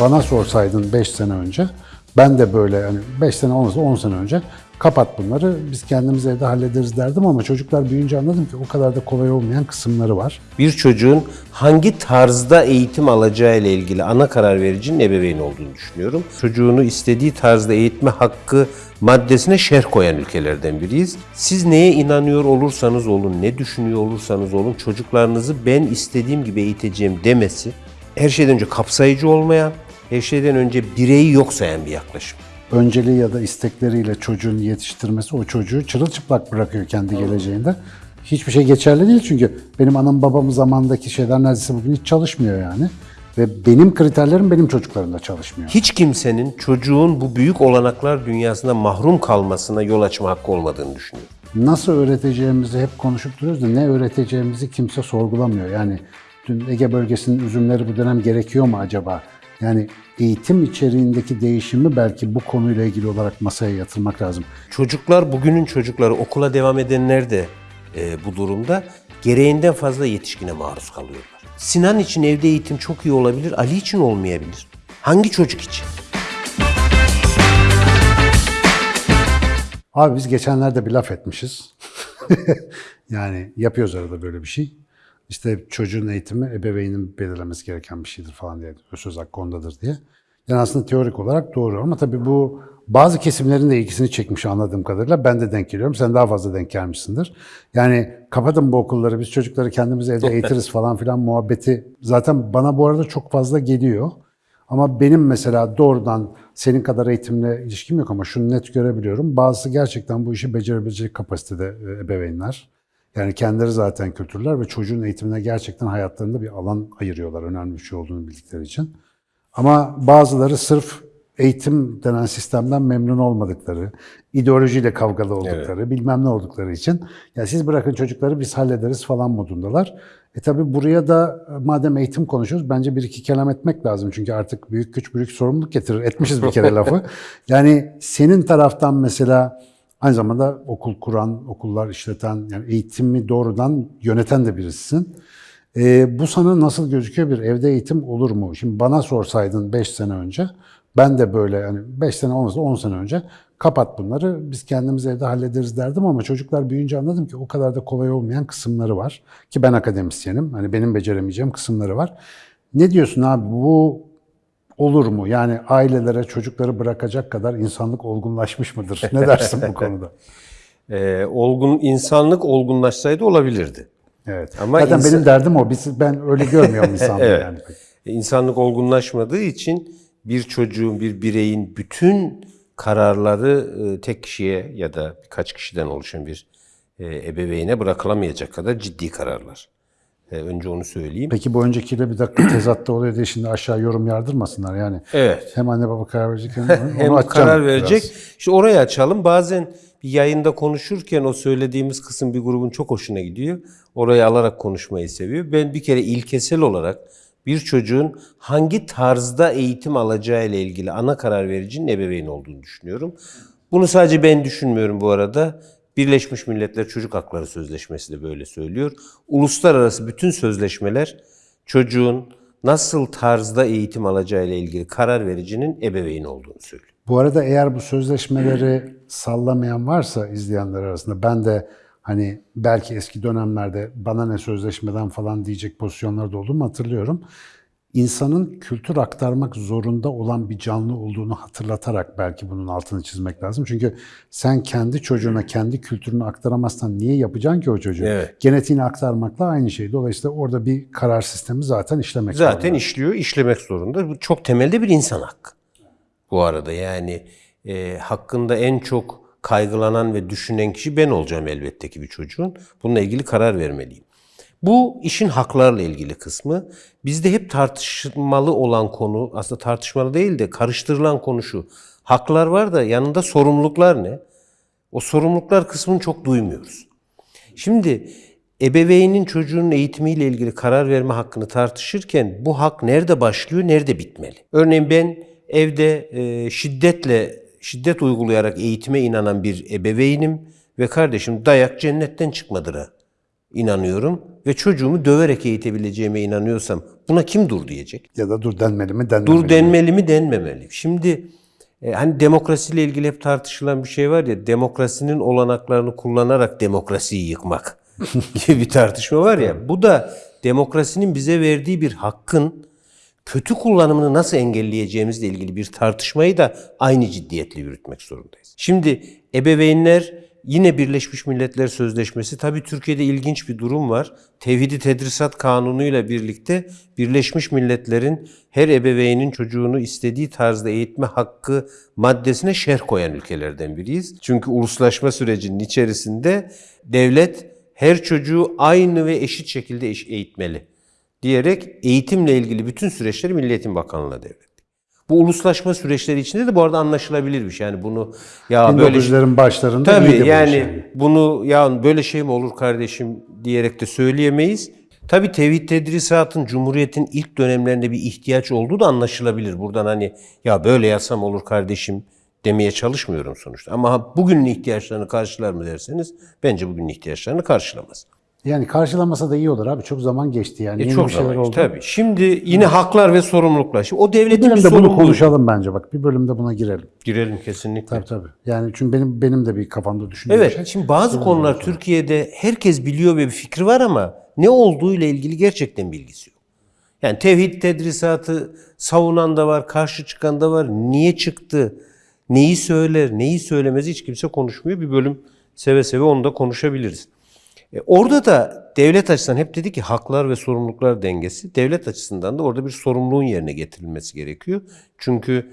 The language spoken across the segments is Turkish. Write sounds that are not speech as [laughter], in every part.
bana sorsaydın 5 sene önce ben de böyle hani 5 sene olmasa 10 sene önce kapat bunları biz kendimiz evde hallederiz derdim ama çocuklar büyüyünce anladım ki o kadar da kolay olmayan kısımları var. Bir çocuğun hangi tarzda eğitim alacağı ile ilgili ana karar vericinin ebeveyn olduğunu düşünüyorum. Çocuğunu istediği tarzda eğitme hakkı maddesine şerh koyan ülkelerden biriyiz. Siz neye inanıyor olursanız olun, ne düşünüyor olursanız olun çocuklarınızı ben istediğim gibi eğiteceğim demesi her şeyden önce kapsayıcı olmayan, her şeyden önce bireyi yok sayan bir yaklaşım. Önceliği ya da istekleriyle çocuğun yetiştirmesi o çocuğu çırılçıplak bırakıyor kendi geleceğinde. Hiçbir şey geçerli değil çünkü benim anam babam zamandaki şeyler neredeyse bugün hiç çalışmıyor yani. Ve benim kriterlerim benim çocuklarımda çalışmıyor. Hiç kimsenin çocuğun bu büyük olanaklar dünyasında mahrum kalmasına yol açma hakkı olmadığını düşünüyorum. Nasıl öğreteceğimizi hep konuşup duruyoruz da ne öğreteceğimizi kimse sorgulamıyor. Yani dün Ege bölgesinin üzümleri bu dönem gerekiyor mu acaba? Yani eğitim içeriğindeki değişimi belki bu konuyla ilgili olarak masaya yatırmak lazım. Çocuklar, bugünün çocukları, okula devam edenler de e, bu durumda gereğinden fazla yetişkine maruz kalıyorlar. Sinan için evde eğitim çok iyi olabilir, Ali için olmayabilir. Hangi çocuk için? Abi biz geçenlerde bir laf etmişiz. [laughs] yani yapıyoruz arada böyle bir şey. İşte çocuğun eğitimi ebeveynin belirlemesi gereken bir şeydir falan diye. Söz hakkı ondadır diye. Yani aslında teorik olarak doğru ama tabii bu bazı kesimlerin de ilgisini çekmiş anladığım kadarıyla. Ben de denk geliyorum. Sen daha fazla denk gelmişsindir. Yani kapatın bu okulları biz çocukları kendimiz evde eğitiriz falan filan muhabbeti zaten bana bu arada çok fazla geliyor. Ama benim mesela doğrudan senin kadar eğitimle ilişkim yok ama şunu net görebiliyorum. Bazısı gerçekten bu işi becerebilecek kapasitede e, ebeveynler. Yani kendileri zaten kültürler ve çocuğun eğitimine gerçekten hayatlarında bir alan ayırıyorlar. Önemli bir şey olduğunu bildikleri için. Ama bazıları sırf eğitim denen sistemden memnun olmadıkları, ideolojiyle kavgalı oldukları, bilmem ne oldukları için ya siz bırakın çocukları biz hallederiz falan modundalar. E tabi buraya da e, madem eğitim konuşuyoruz bence bir iki kelam etmek lazım. Çünkü artık büyük güç büyük sorumluluk getirir. Etmişiz bir kere lafı. [laughs] Yani senin taraftan mesela aynı zamanda okul kuran, okullar işleten, yani eğitimi doğrudan yöneten de birisisin. E, bu sana nasıl gözüküyor bir evde eğitim olur mu? Şimdi bana sorsaydın 5 sene önce ben de böyle yani 5 sene olmasa 10 sene önce kapat bunları biz kendimiz evde hallederiz derdim ama çocuklar büyüyünce anladım ki o kadar da kolay olmayan kısımları var. Ki ben akademisyenim. Hani benim beceremeyeceğim kısımları var. Ne diyorsun abi bu olur mu? Yani ailelere çocukları bırakacak kadar insanlık olgunlaşmış mıdır? Ne dersin bu konuda? [laughs] E, olgun insanlık olgunlaşsaydı olabilirdi. Evet. Ama Zaten insan- benim derdim o. Biz, ben öyle görmüyorum insanlığı [laughs] Evet. yani. İnsanlık olgunlaşmadığı için bir çocuğun, bir bireyin bütün kararları e, tek kişiye ya da birkaç kişiden oluşan bir e, ebeveyne bırakılamayacak kadar ciddi kararlar. E, Önce onu söyleyeyim. Peki bu öncekiyle bir dakika [clears throat] tezatta oluyor diye şimdi aşağı yorum yardırmasınlar yani. Evet. Hem anne baba karar verecek hem [laughs] Hem karar verecek. biraz. İşte oraya açalım. Bazen bir yayında konuşurken o söylediğimiz kısım bir grubun çok hoşuna gidiyor. Orayı alarak konuşmayı seviyor. Ben bir kere ilkesel olarak bir çocuğun hangi tarzda eğitim alacağı ile ilgili ana karar vericinin ebeveyn olduğunu düşünüyorum. Bunu sadece ben düşünmüyorum bu arada. Birleşmiş Milletler Çocuk Hakları Sözleşmesi de böyle söylüyor. Uluslararası bütün sözleşmeler çocuğun nasıl tarzda eğitim alacağı ile ilgili karar vericinin ebeveyn olduğunu söylüyor. Bu arada eğer bu sözleşmeleri sallamayan varsa izleyenler arasında ben de hani belki eski dönemlerde bana ne sözleşmeden falan diyecek pozisyonlarda olduğumu hatırlıyorum. İnsanın kültür aktarmak zorunda olan bir canlı olduğunu hatırlatarak belki bunun altını çizmek lazım. Çünkü sen kendi çocuğuna kendi kültürünü aktaramazsan niye yapacaksın ki o çocuğu? Evet. Genetiğini aktarmakla aynı şey. Dolayısıyla orada bir karar sistemi zaten işlemek Zaten zorunda. işliyor, işlemek zorunda. Bu çok temelde bir insan hakkı. Bu arada yani e, hakkında en çok kaygılanan ve düşünen kişi ben olacağım elbette ki bir çocuğun. Bununla ilgili karar vermeliyim. Bu işin haklarla ilgili kısmı. Bizde hep tartışmalı olan konu, aslında tartışmalı değil de karıştırılan konu şu. Haklar var da yanında sorumluluklar ne? O sorumluluklar kısmını çok duymuyoruz. Şimdi ebeveynin çocuğun eğitimiyle ilgili karar verme hakkını tartışırken bu hak nerede başlıyor, nerede bitmeli? Örneğin ben evde e, şiddetle şiddet uygulayarak eğitime inanan bir ebeveynim ve kardeşim dayak cennetten çıkmadır ha inanıyorum ve çocuğumu döverek eğitebileceğime inanıyorsam buna kim dur diyecek? Ya da dur denmeli mi denmemeli Dur denmeli mi denmemeli. Şimdi e, hani demokrasiyle ilgili hep tartışılan bir şey var ya demokrasinin olanaklarını kullanarak demokrasiyi yıkmak [laughs] gibi bir tartışma var ya. Bu da demokrasinin bize verdiği bir hakkın kötü kullanımını nasıl engelleyeceğimizle ilgili bir tartışmayı da aynı ciddiyetle yürütmek zorundayız. Şimdi ebeveynler yine Birleşmiş Milletler Sözleşmesi tabii Türkiye'de ilginç bir durum var. Tevhidi Tedrisat Kanunu'yla birlikte Birleşmiş Milletler'in her ebeveynin çocuğunu istediği tarzda eğitme hakkı maddesine şerh koyan ülkelerden biriyiz. Çünkü uluslaşma sürecinin içerisinde devlet her çocuğu aynı ve eşit şekilde eğitmeli diyerek eğitimle ilgili bütün süreçleri Milli Eğitim Bakanlığı'na devretti. Bu uluslaşma süreçleri içinde de bu arada anlaşılabilir bir şey. Yani bunu ya böyle 1900'lerin başlarında Tabii yani yani. bunu ya böyle şey mi olur kardeşim diyerek de söyleyemeyiz. Tabii tevhid tedrisatın Cumhuriyet'in ilk dönemlerinde bir ihtiyaç olduğu da anlaşılabilir. Buradan hani ya böyle yazsam olur kardeşim demeye çalışmıyorum sonuçta. Ama bugünün ihtiyaçlarını karşılar mı derseniz bence bugünün ihtiyaçlarını karşılamaz. Yani karşılamasa da iyi olur abi. Çok zaman geçti yani. E Yeni çok bir şeyler zaman oldu. Tabii. Şimdi yine haklar ve sorumluluklar. Şimdi o Bir devletin bir bölümde bunu sorumluluğu. konuşalım bence bak. Bir bölümde buna girelim. Girelim kesinlikle. Tabii tabii. Yani çünkü benim benim de bir kafamda düşündüğüm Evet. şey. Şimdi bazı konular Türkiye'de herkes biliyor ve bir fikri var ama ne olduğu ile ilgili gerçekten bilgisi yok. Yani tevhid tedrisatı savunan da var, karşı çıkan da var. Niye çıktı? Neyi söyler, neyi söylemez hiç kimse konuşmuyor. Bir bölüm seve seve onu da konuşabiliriz. E, orada da devlet açısından hep dedi ki haklar ve sorumluluklar dengesi. Devlet açısından da orada bir sorumluluğun yerine getirilmesi gerekiyor. Çünkü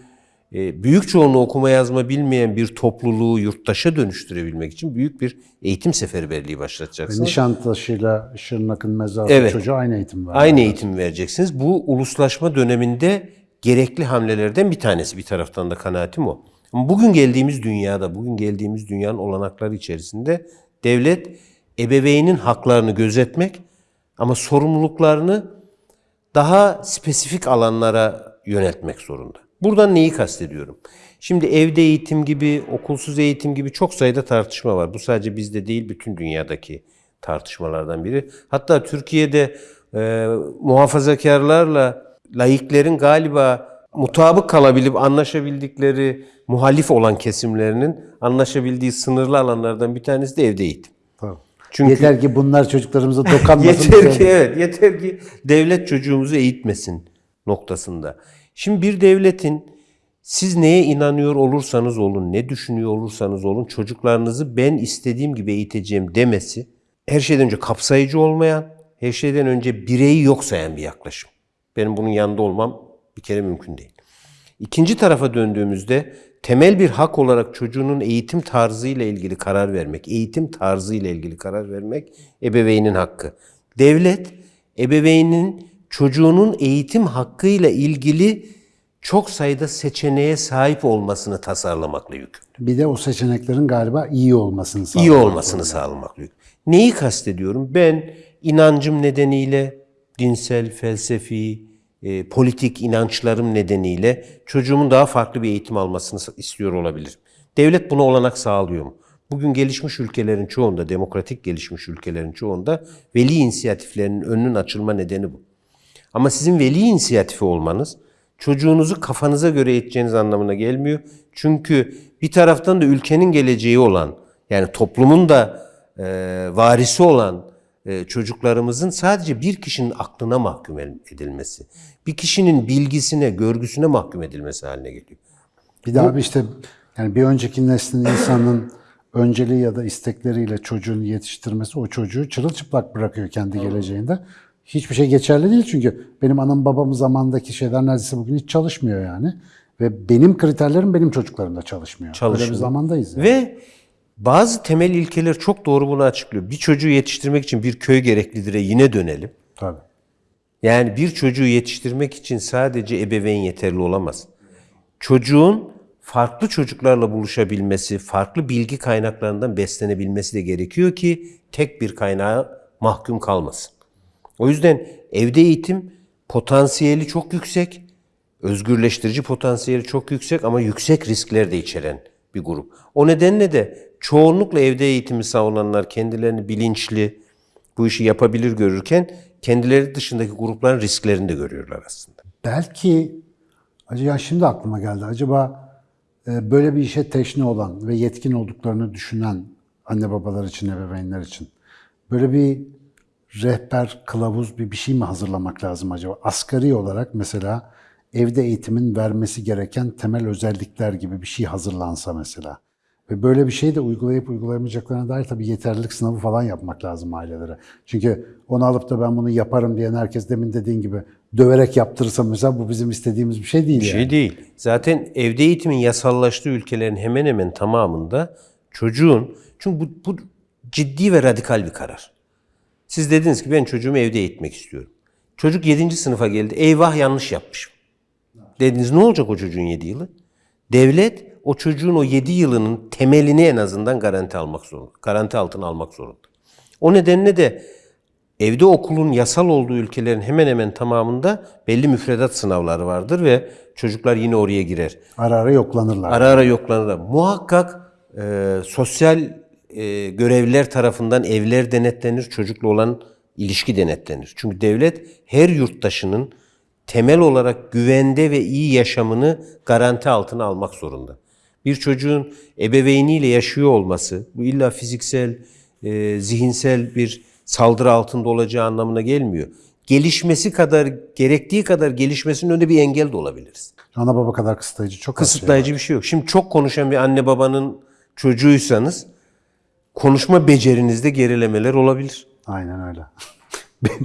e, büyük çoğunluğu okuma yazma bilmeyen bir topluluğu yurttaşa dönüştürebilmek için büyük bir eğitim seferberliği başlatacaksınız. Nişantaşı'yla Şırnak'ın mezarı Evet. çocuğa aynı eğitim var. Aynı eğitim vereceksiniz. Bu uluslaşma döneminde gerekli hamlelerden bir tanesi. Bir taraftan da kanaatim o. Ama bugün geldiğimiz dünyada, bugün geldiğimiz dünyanın olanakları içerisinde devlet ebeveynin haklarını gözetmek ama sorumluluklarını daha spesifik alanlara yöneltmek zorunda. Buradan neyi kastediyorum? Şimdi evde eğitim gibi, okulsuz eğitim gibi çok sayıda tartışma var. Bu sadece bizde değil, bütün dünyadaki tartışmalardan biri. Hatta Türkiye'de e, muhafazakarlarla laiklerin galiba mutabık kalabilip anlaşabildikleri muhalif olan kesimlerinin anlaşabildiği sınırlı alanlardan bir tanesi de evde eğitim. Çünkü- Yeter ki bunlar çocuklarımıza [laughs] dokanmasın. Yeter ki evet, yeter ki devlet çocuğumuzu eğitmesin noktasında. Şimdi bir devletin siz neye inanıyor olursanız olun, ne düşünüyor olursanız olun çocuklarınızı ben istediğim gibi eğiteceğim demesi her şeyden önce kapsayıcı olmayan, her şeyden önce bireyi yok sayan bir yaklaşım. Benim bunun yanında olmam bir kere mümkün değil. İkinci tarafa döndüğümüzde temel bir hak olarak çocuğunun eğitim tarzıyla ilgili karar vermek, eğitim tarzıyla ilgili karar vermek ebeveynin hakkı. Devlet ebeveynin çocuğunun eğitim hakkıyla ilgili çok sayıda seçeneğe sahip olmasını tasarlamakla yükümlü Bir de o seçeneklerin galiba iyi olmasını iyi sağlamak. olmasını sağlamak. Neyi kastediyorum? Ben inancım nedeniyle, dinsel, felsefi, e, politik inançlarım nedeniyle çocuğumun daha farklı bir eğitim almasını istiyor olabilirim. Devlet buna olanak sağlıyor mu? Bugün gelişmiş ülkelerin çoğunda, demokratik gelişmiş ülkelerin çoğunda veli inisiyatiflerinin önünün açılma nedeni bu. Ama sizin veli inisiyatifi olmanız çocuğunuzu kafanıza göre eğiteceğiniz anlamına gelmiyor. Çünkü bir taraftan da ülkenin geleceği olan yani toplumun da e, varisi olan çocuklarımızın sadece bir kişinin aklına mahkum edilmesi, bir kişinin bilgisine, görgüsüne mahkum edilmesi haline geliyor. Bir de abi işte yani bir önceki neslin insanın önceliği ya da istekleriyle çocuğunu yetiştirmesi o çocuğu çırılçıplak bırakıyor kendi geleceğinde. Hiçbir şey geçerli değil çünkü benim anam babam zamandaki şeyler neredeyse bugün hiç çalışmıyor yani. Ve benim kriterlerim benim çocuklarımda çalışmıyor. Öyle bir Çalışmıyor. zamandayız. Yani. Ve bazı temel ilkeler çok doğru bunu açıklıyor. Bir çocuğu yetiştirmek için bir köy gereklidir'e yine dönelim. Tabii. Yani bir çocuğu yetiştirmek için sadece ebeveyn yeterli olamaz. Çocuğun farklı çocuklarla buluşabilmesi, farklı bilgi kaynaklarından beslenebilmesi de gerekiyor ki tek bir kaynağa mahkum kalmasın. O yüzden evde eğitim potansiyeli çok yüksek, özgürleştirici potansiyeli çok yüksek ama yüksek riskler de içeren bir grup. O nedenle de çoğunlukla evde eğitimi savunanlar kendilerini bilinçli, Bu işi yapabilir görürken kendileri dışındaki grupların risklerini de görüyorlar aslında. Belki acaba şimdi aklıma geldi. Acaba e, böyle bir işe teşne olan ve yetkin olduklarını düşünen anne babalar için, ebeveynler için böyle bir rehber, kılavuz bir bir şey mi hazırlamak lazım acaba? Asgari olarak mesela evde eğitimin vermesi gereken temel özellikler gibi bir şey hazırlansa mesela. Ve böyle bir şey de uygulayıp uygulayamayacaklarına dair tabii yeterlilik sınavı falan yapmak lazım ailelere. Çünkü onu alıp da ben bunu yaparım diyen herkes demin dediğin gibi döverek yaptırırsa mesela bu bizim istediğimiz bir şey değil Bir yani. şey değil. Zaten evde eğitimin yasallaştığı ülkelerin hemen hemen tamamında çocuğun çünkü bu, bu ciddi ve radikal bir karar. Siz dediniz ki ben çocuğumu evde eğitmek istiyorum. Çocuk 7. sınıfa geldi. Eyvah yanlış yapmışım. Dediniz ne olacak o çocuğun 7 yılı? Devlet o çocuğun o 7 yılının temelini en azından garanti almak zorunda. Garanti altına almak zorunda. O nedenle de evde okulun yasal olduğu ülkelerin hemen hemen tamamında belli müfredat sınavları vardır ve çocuklar yine oraya girer. Ara ara yoklanırlar. Ara ara yoklanır. Muhakkak e, sosyal e, görevliler tarafından evler denetlenir, çocukla olan ilişki denetlenir. Çünkü devlet her yurttaşının temel olarak güvende ve iyi yaşamını garanti altına almak zorunda. Bir çocuğun ebeveyniyle yaşıyor olması, bu illa fiziksel, e, zihinsel bir saldırı altında olacağı anlamına gelmiyor. Gelişmesi kadar, gerektiği kadar gelişmesinin önünde bir engel de olabiliriz. Ana baba kadar kısıtlayıcı çok şey var. Kısıtlayıcı bir şey yok. Şimdi çok konuşan bir anne babanın çocuğuysanız konuşma becerinizde gerilemeler olabilir. Aynen öyle. [laughs]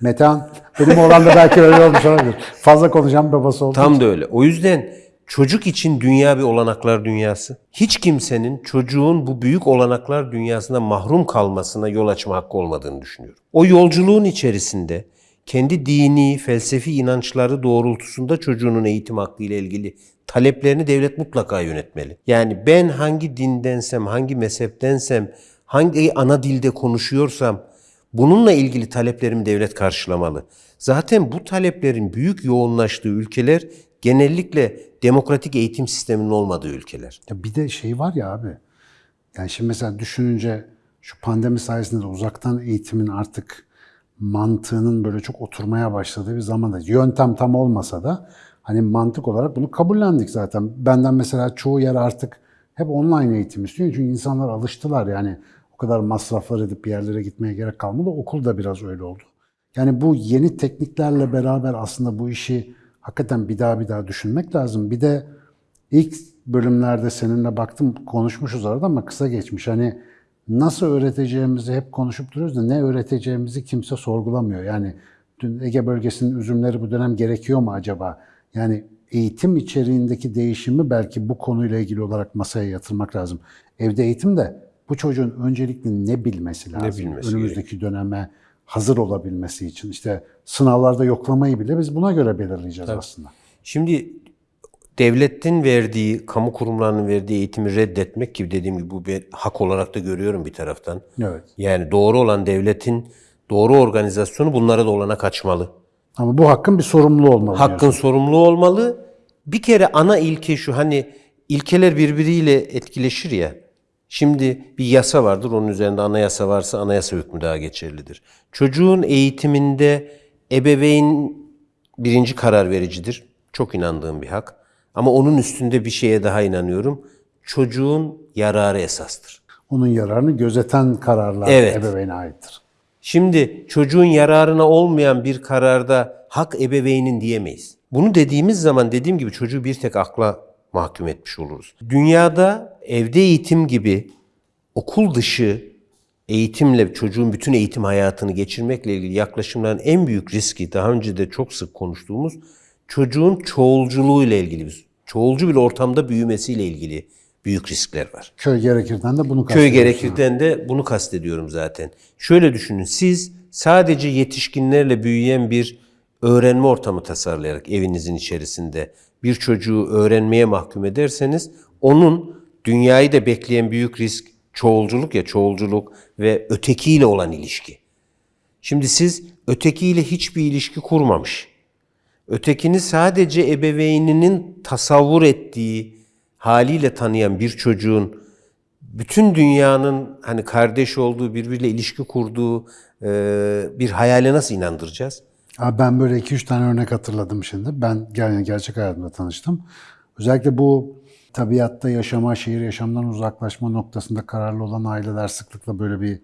Metehan, benim oğlan da belki öyle olmuş olabilir. Fazla konuşan babası oldu. Tam da öyle. O yüzden çocuk için dünya bir olanaklar dünyası. Hiç kimsenin çocuğun bu büyük olanaklar dünyasına mahrum kalmasına yol açma hakkı olmadığını düşünüyorum. O yolculuğun içerisinde kendi dini, felsefi inançları doğrultusunda çocuğunun eğitim hakkı ile ilgili taleplerini devlet mutlaka yönetmeli. Yani ben hangi dindensem, hangi mezheptensem, hangi ana dilde konuşuyorsam bununla ilgili taleplerimi devlet karşılamalı. Zaten bu taleplerin büyük yoğunlaştığı ülkeler genellikle demokratik eğitim sisteminin olmadığı ülkeler. Ya bir de şey var ya abi. Yani şimdi mesela düşününce şu pandemi sayesinde de uzaktan eğitimin artık mantığının böyle çok oturmaya başladığı bir zamanda yöntem tam olmasa da hani mantık olarak bunu kabullendik zaten. Benden mesela çoğu yer artık hep online eğitim istiyor. Çünkü insanlar alıştılar yani o kadar masraflar edip bir yerlere gitmeye gerek kalmadı. Okul da biraz öyle oldu. Yani bu yeni tekniklerle beraber aslında bu işi hakikaten bir daha bir daha düşünmek lazım. Bir de ilk bölümlerde seninle baktım konuşmuşuz arada ama kısa geçmiş. Hani nasıl öğreteceğimizi hep konuşup duruyoruz da ne öğreteceğimizi kimse sorgulamıyor. Yani dün Ege bölgesinin üzümleri bu dönem gerekiyor mu acaba? Yani eğitim içeriğindeki değişimi belki bu konuyla ilgili olarak masaya yatırmak lazım. Evde eğitim de bu çocuğun öncelikle ne bilmesi lazım? bilmesi Önümüzdeki döneme hazır olabilmesi için. İşte sınavlarda yoklamayı bile biz buna göre belirleyeceğiz aslında. Şimdi devletin verdiği, kamu kurumlarının verdiği eğitimi reddetmek ki dediğim gibi bu bir hak olarak da görüyorum bir taraftan. Evet. Yani doğru olan devletin doğru organizasyonu bunlara da olana kaçmalı. Ama bu hakkın bir sorumluluğu olmalı. Hakkın sorumluluğu olmalı. Bir kere ana ilke şu hani ilkeler birbiriyle etkileşir ya. Şimdi bir yasa vardır onun üzerinde anayasa varsa anayasa hükmü daha geçerlidir. Çocuğun eğitiminde ebeveyn birinci karar vericidir. Çok inandığım bir hak. Ama onun üstünde bir şeye daha inanıyorum. Çocuğun yararı esastır. Onun yararını gözeten kararlar Evet. ebeveyne aittir. Şimdi çocuğun yararına olmayan bir kararda hak ebeveynin diyemeyiz. Bunu dediğimiz zaman dediğim gibi çocuğu bir tek akla mahkum etmiş oluruz. Dünyada evde eğitim gibi okul dışı eğitimle çocuğun bütün eğitim hayatını geçirmekle ilgili yaklaşımların en büyük riski daha önce de çok sık konuştuğumuz çocuğun çoğulculuğu ile ilgili bir çoğulcu bir ortamda büyümesiyle ilgili büyük riskler var. Köy gerekirden de bunu Köy gerekirden de bunu kastediyorum zaten. Şöyle düşünün siz sadece yetişkinlerle büyüyen bir öğrenme ortamı tasarlayarak evinizin içerisinde bir çocuğu öğrenmeye mahkum ederseniz onun dünyayı da bekleyen büyük risk çoğulculuk ya çoğulculuk ve ötekiyle olan ilişki. Şimdi siz ötekiyle hiçbir ilişki kurmamış. Ötekini sadece ebeveyninin tasavvur ettiği haliyle tanıyan bir çocuğun bütün dünyanın hani kardeş olduğu, birbiriyle ilişki kurduğu bir hayale nasıl inandıracağız? Abi ben böyle 2-3 tane örnek hatırladım şimdi. Ben yani gerçek hayatımda tanıştım. Özellikle bu tabiatta yaşama, şehir yaşamdan uzaklaşma noktasında kararlı olan aileler sıklıkla böyle bir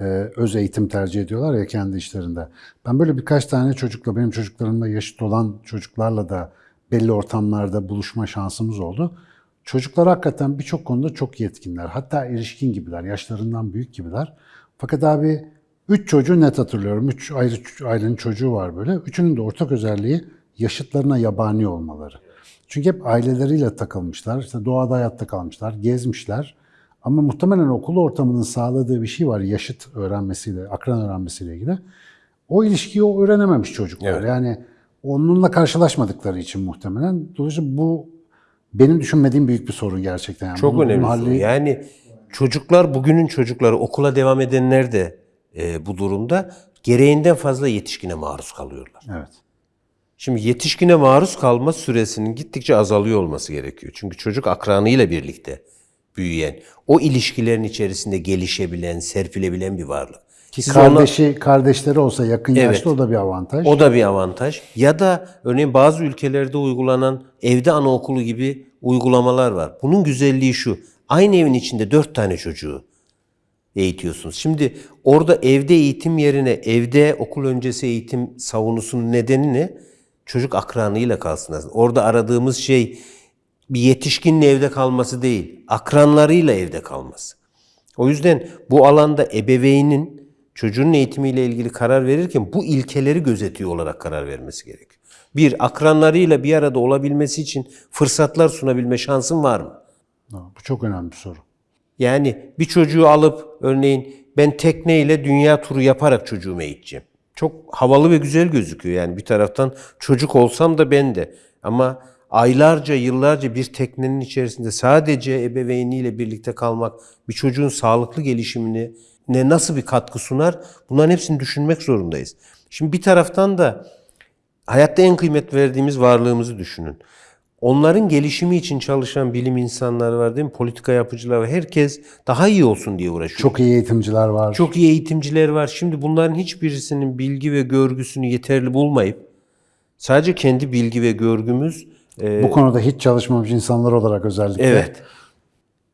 e, öz eğitim tercih ediyorlar ya kendi işlerinde. Ben böyle birkaç tane çocukla, benim çocuklarımla yaşıt olan çocuklarla da belli ortamlarda buluşma şansımız oldu. Çocuklar hakikaten birçok konuda çok yetkinler. Hatta erişkin gibiler, yaşlarından büyük gibiler. Fakat abi üç çocuğu net hatırlıyorum. Üç ayrı ailenin çocuğu var böyle. Üçünün de ortak özelliği yaşıtlarına yabani olmaları. Çünkü hep aileleriyle takılmışlar, işte doğada hayatta kalmışlar, gezmişler. Ama muhtemelen okul ortamının sağladığı bir şey var yaşıt öğrenmesiyle, akran öğrenmesiyle ilgili. O ilişkiyi o öğrenememiş çocuklar. Evet. Yani onunla karşılaşmadıkları için muhtemelen. Dolayısıyla bu benim düşünmediğim büyük bir sorun gerçekten. Yani Çok önemli. soru. Yani çocuklar, bugünün çocukları, okula devam edenler de e, bu durumda gereğinden fazla yetişkine maruz kalıyorlar. Evet. Şimdi yetişkine maruz kalma süresinin gittikçe azalıyor olması gerekiyor. Çünkü çocuk akranıyla birlikte büyüyen, o ilişkilerin içerisinde gelişebilen, serpilebilen bir varlık. Ki Siz ona- kardeşi, kardeşleri olsa yakın Evet. yaşta o da bir avantaj. O da bir avantaj. Ya da örneğin bazı ülkelerde uygulanan evde anaokulu gibi uygulamalar var. Bunun güzelliği şu. Aynı evin içinde dört tane çocuğu eğitiyorsunuz. Şimdi orada evde eğitim yerine evde okul öncesi eğitim savunusunun nedeni ne? Çocuk akranıyla kalsın. Orada aradığımız şey bir yetişkinin evde kalması değil, akranlarıyla evde kalması. O yüzden bu alanda ebeveynin çocuğun eğitimiyle ilgili karar verirken bu ilkeleri gözetiyor olarak karar vermesi gerekiyor. Bir, akranlarıyla bir arada olabilmesi için fırsatlar sunabilme şansın var mı? Bu çok önemli bir soru. Yani bir çocuğu alıp örneğin ben tekneyle dünya turu yaparak çocuğumu eğiteceğim. Çok havalı ve güzel gözüküyor yani bir taraftan çocuk olsam da ben de. Ama aylarca, yıllarca bir teknenin içerisinde sadece ebeveyniyle birlikte kalmak bir çocuğun sağlıklı gelişimini ne nasıl bir katkı sunar? Bunların hepsini düşünmek zorundayız. Şimdi bir taraftan da hayatta en kıymet verdiğimiz varlığımızı düşünün. Onların gelişimi için çalışan bilim insanları var değil mi? Politika yapıcılar var. Herkes daha iyi olsun diye uğraşıyor. Çok iyi eğitimciler var. Çok iyi eğitimciler var. Şimdi bunların hiçbirisinin bilgi ve görgüsünü yeterli bulmayıp sadece kendi bilgi ve görgümüz e, Bu konuda hiç çalışmamış insanlar olarak özellikle. evet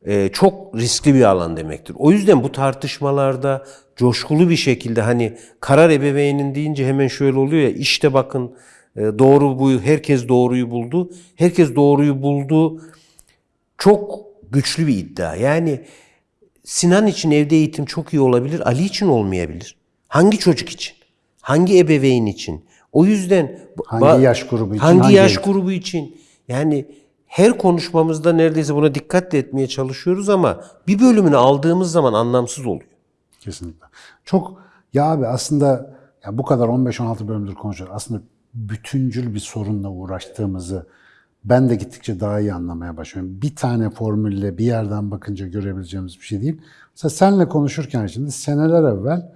e, çok riskli bir alan demektir. O yüzden bu tartışmalarda coşkulu bir şekilde hani karar ebeveynin deyince hemen şöyle oluyor ya işte bakın doğru bu herkes doğruyu buldu. Herkes doğruyu buldu. Çok güçlü bir iddia. Yani Sinan için evde eğitim çok iyi olabilir, Ali için olmayabilir. Hangi çocuk için? Hangi ebeveyn için? O yüzden Hangi yaş grubu için, Hangi, hangi yaş eğitim? grubu için? Yani her konuşmamızda neredeyse buna dikkat etmeye çalışıyoruz ama bir bölümünü aldığımız zaman anlamsız oluyor. Kesinlikle. Çok ya abi aslında ya bu kadar 15-16 bölümdür konuşuyoruz. Aslında bütüncül bir sorunla uğraştığımızı ben de gittikçe daha iyi anlamaya başlıyorum. Bir tane formülle bir yerden bakınca görebileceğimiz bir şey değil. Mesela senle konuşurken şimdi seneler evvel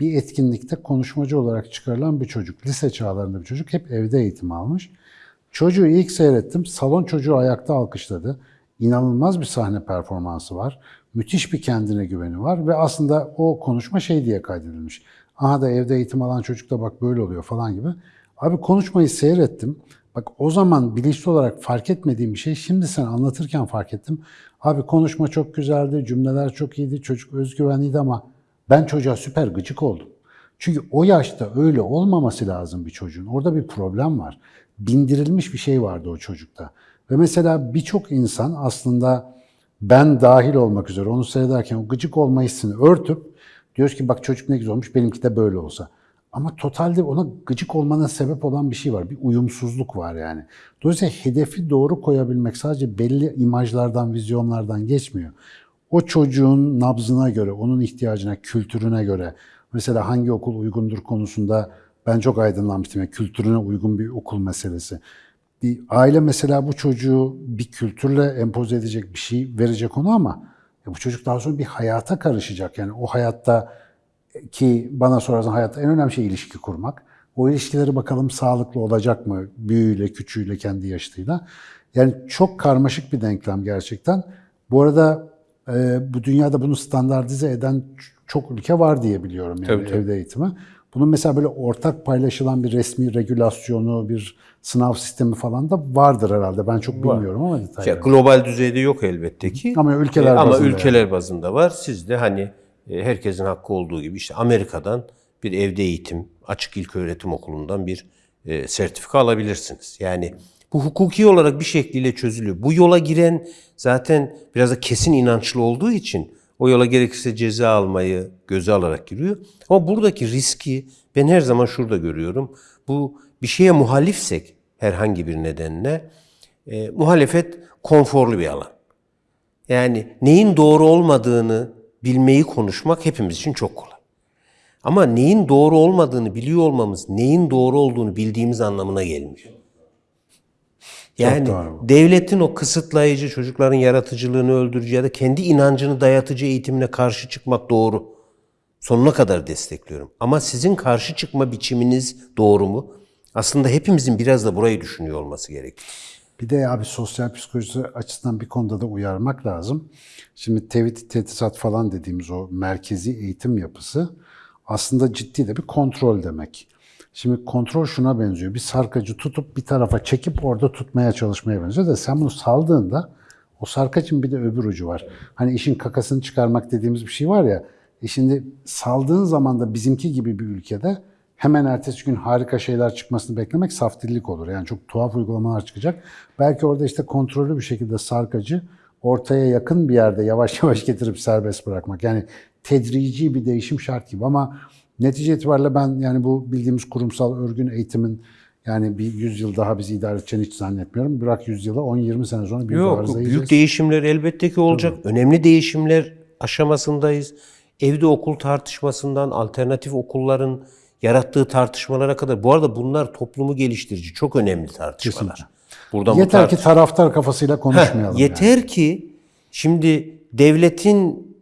bir etkinlikte konuşmacı olarak çıkarılan bir çocuk, lise çağlarında bir çocuk hep evde eğitim almış. Çocuğu ilk seyrettim. Salon çocuğu ayakta alkışladı. İnanılmaz bir sahne performansı var. Müthiş bir kendine güveni var ve aslında o konuşma şey diye kaydedilmiş. Aha da evde eğitim alan çocuk da bak böyle oluyor falan gibi. Abi konuşmayı seyrettim. Bak o zaman bilinçli olarak fark etmediğim bir şey şimdi sen anlatırken fark ettim. Abi konuşma çok güzeldi, cümleler çok iyiydi, çocuk özgüvenliydi ama ben çocuğa süper gıcık oldum. Çünkü o yaşta öyle olmaması lazım bir çocuğun. Orada bir problem var. Bindirilmiş bir şey vardı o çocukta. Ve mesela birçok insan aslında ben dahil olmak üzere onu seyrederken o gıcık olma hissini örtüp diyoruz ki bak çocuk ne güzel olmuş benimki de böyle olsa. Ama totalde ona gıcık olmana sebep olan bir şey var. Bir uyumsuzluk var yani. Dolayısıyla hedefi doğru koyabilmek sadece belli imajlardan, vizyonlardan geçmiyor. O çocuğun nabzına göre, onun ihtiyacına, kültürüne göre mesela hangi okul uygundur konusunda ben çok aydınlanmıştım. Yani kültürüne uygun bir okul meselesi. Bir aile mesela bu çocuğu bir kültürle empoze edecek bir şey verecek ona ama ya bu çocuk daha sonra bir hayata karışacak. Yani o hayatta ki bana sorarsan hayatta en önemli şey ilişki kurmak. O ilişkileri bakalım sağlıklı olacak mı? Büyüğüyle, küçüğüyle, kendi yaşıtıyla. Yani çok karmaşık bir denklem gerçekten. Bu arada e, bu dünyada bunu standartize eden çok ülke var diye biliyorum yani Tabii, tabii. evde eğitimi. Bunun mesela böyle ortak paylaşılan bir resmi regülasyonu, bir sınav sistemi falan da vardır herhalde. Ben çok bilmiyorum ama Ya, detayları. global düzeyde yok elbette ki. Ama ülkeler E, ama bazında ülkeler bazında var. Siz de hani herkesin hakkı olduğu gibi işte Amerika'dan bir evde eğitim, açık ilköğretim okulundan bir e, sertifika alabilirsiniz. Yani bu hukuki olarak bir şekliyle çözülüyor. Bu yola giren zaten biraz da kesin inançlı olduğu için o yola gerekirse ceza almayı göze alarak giriyor. Ama buradaki riski ben her zaman şurada görüyorum. Bu bir şeye muhalifsek herhangi bir nedenle e, muhalefet konforlu bir alan. Yani neyin doğru olmadığını bilmeyi konuşmak hepimiz için çok kolay. Ama neyin doğru olmadığını biliyor olmamız, neyin doğru olduğunu bildiğimiz anlamına gelmiyor. Yani devletin o kısıtlayıcı, çocukların yaratıcılığını öldürücü ya da kendi inancını dayatıcı eğitimine karşı çıkmak doğru. Sonuna kadar destekliyorum. Ama sizin karşı çıkma biçiminiz doğru mu? Aslında hepimizin biraz da burayı düşünüyor olması gerekiyor. Bir de abi sosyal psikolojisi açısından bir konuda da uyarmak lazım. Şimdi tevhid tetisat falan dediğimiz o merkezi eğitim yapısı aslında ciddi de bir kontrol demek. Şimdi kontrol şuna benziyor. Bir sarkacı tutup bir tarafa çekip orada tutmaya çalışmaya benziyor da sen bunu saldığında o sarkacın bir de öbür ucu var. Hani işin kakasını çıkarmak dediğimiz bir şey var ya. E şimdi saldığın zaman da bizimki gibi bir ülkede hemen ertesi gün harika şeyler çıkmasını beklemek saftillik olur. Yani çok tuhaf uygulamalar çıkacak. Belki orada işte kontrollü bir şekilde sarkacı ortaya yakın bir yerde yavaş [laughs] yavaş getirip serbest bırakmak. Yani tedrici bir değişim şart gibi ama netice itibariyle ben yani bu bildiğimiz kurumsal örgün eğitimin yani bir 100 yıl daha bizi idare edeceğini hiç zannetmiyorum. Bırak 100 yıla 10-20 sene sonra büyük Yok, yiyeceğiz. büyük değişimler elbette ki olacak. Önemli değişimler aşamasındayız. Evde okul tartışmasından alternatif okulların yarattığı tartışmalara kadar. Bu arada bunlar toplumu geliştirici, çok önemli tartışmalar. Buradan bu Yeter tartış- ki taraftar kafasıyla konuşmayalım. yani. Yeter ki şimdi devletin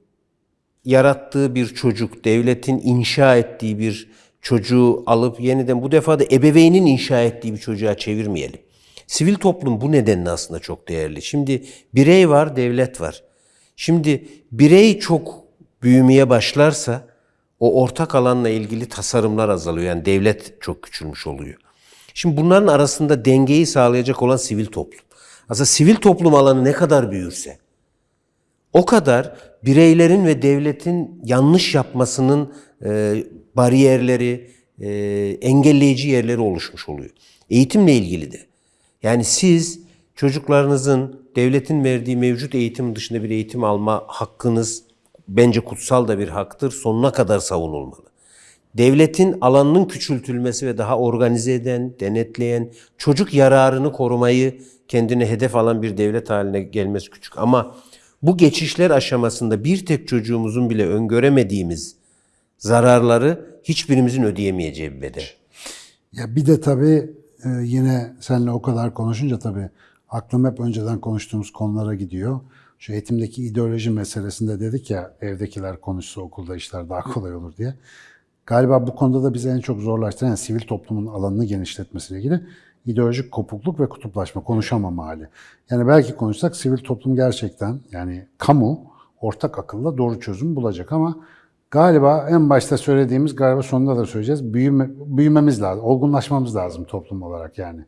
yarattığı bir çocuk, devletin inşa ettiği bir çocuğu alıp yeniden bu defa da ebeveynin inşa ettiği bir çocuğa çevirmeyelim. Sivil toplum bu nedenle aslında çok değerli. Şimdi birey var, devlet var. Şimdi birey çok büyümeye başlarsa o ortak alanla ilgili tasarımlar azalıyor. Yani devlet çok küçülmüş oluyor. Şimdi bunların arasında dengeyi sağlayacak olan sivil toplum. Aslında sivil toplum alanı ne kadar büyürse o kadar bireylerin ve devletin yanlış yapmasının e, bariyerleri, e, engelleyici yerleri oluşmuş oluyor. Eğitimle ilgili de. Yani siz çocuklarınızın devletin verdiği mevcut eğitim dışında bir eğitim alma hakkınız bence kutsal da bir haktır. Sonuna kadar savunulmalı. Devletin alanının küçültülmesi ve daha organize eden, denetleyen, çocuk yararını korumayı kendine hedef alan bir devlet haline gelmesi küçük. Ama bu geçişler aşamasında bir tek çocuğumuzun bile öngöremediğimiz zararları hiçbirimizin ödeyemeyeceği bir bedel. Ya bir de tabii e, yine seninle o kadar konuşunca tabii aklım hep önceden konuştuğumuz konulara gidiyor. Şu eğitimdeki ideoloji meselesinde dedik ya evdekiler konuşsa okulda işler daha kolay olur diye. Galiba bu konuda da bizi en çok zorlaştıran yani sivil toplumun alanını genişletmesiyle ilgili ideolojik kopukluk ve kutuplaşma, konuşamama hali. Yani belki konuşsak sivil toplum gerçekten yani kamu ortak akılla doğru çözüm bulacak ama galiba en başta söylediğimiz galiba sonunda da söyleyeceğiz. Büyüme, büyümemiz lazım, olgunlaşmamız lazım toplum olarak yani.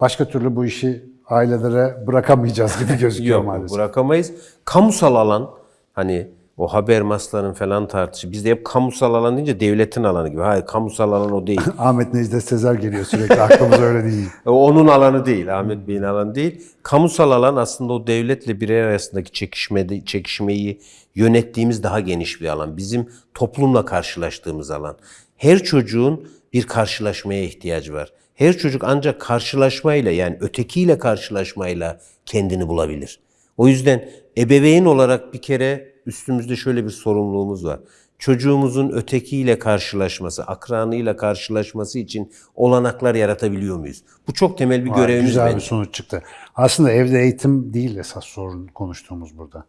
Başka türlü bu işi ailelere bırakamayacağız gibi gözüküyor Yok maalesef. bırakamayız. Kamusal alan hani o haber masların falan tartışı. Bizde hep kamusal alan deyince devletin alanı gibi. Hayır kamusal alan o değil. [laughs] Ahmet Necdet Sezer geliyor sürekli aklımıza öyle değil. [laughs] Onun alanı değil, Ahmet Bey'in alanı değil. Kamusal alan aslında o devletle birey arasındaki çekişme, çekişmeyi yönettiğimiz daha geniş bir alan. Bizim toplumla karşılaştığımız alan. Her çocuğun bir karşılaşmaya ihtiyacı var. Her çocuk ancak karşılaşmayla yani ötekiyle karşılaşmayla kendini bulabilir. O yüzden ebeveyn olarak bir kere üstümüzde şöyle bir sorumluluğumuz var. Çocuğumuzun ötekiyle karşılaşması, akranıyla karşılaşması için olanaklar yaratabiliyor muyuz? Bu çok temel bir görevimiz Güzel bence. bir sonuç çıktı. Aslında evde eğitim değil esas sorun konuştuğumuz burada.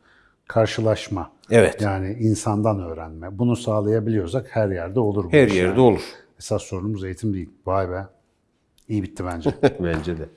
Karşılaşma. Evet. Yani insandan öğrenme. Bunu sağlayabiliyorsak her yerde olur Her yerde yani. olur. Esas sorunumuz eğitim değil. Vay be. İyi bitti bence. Bence de.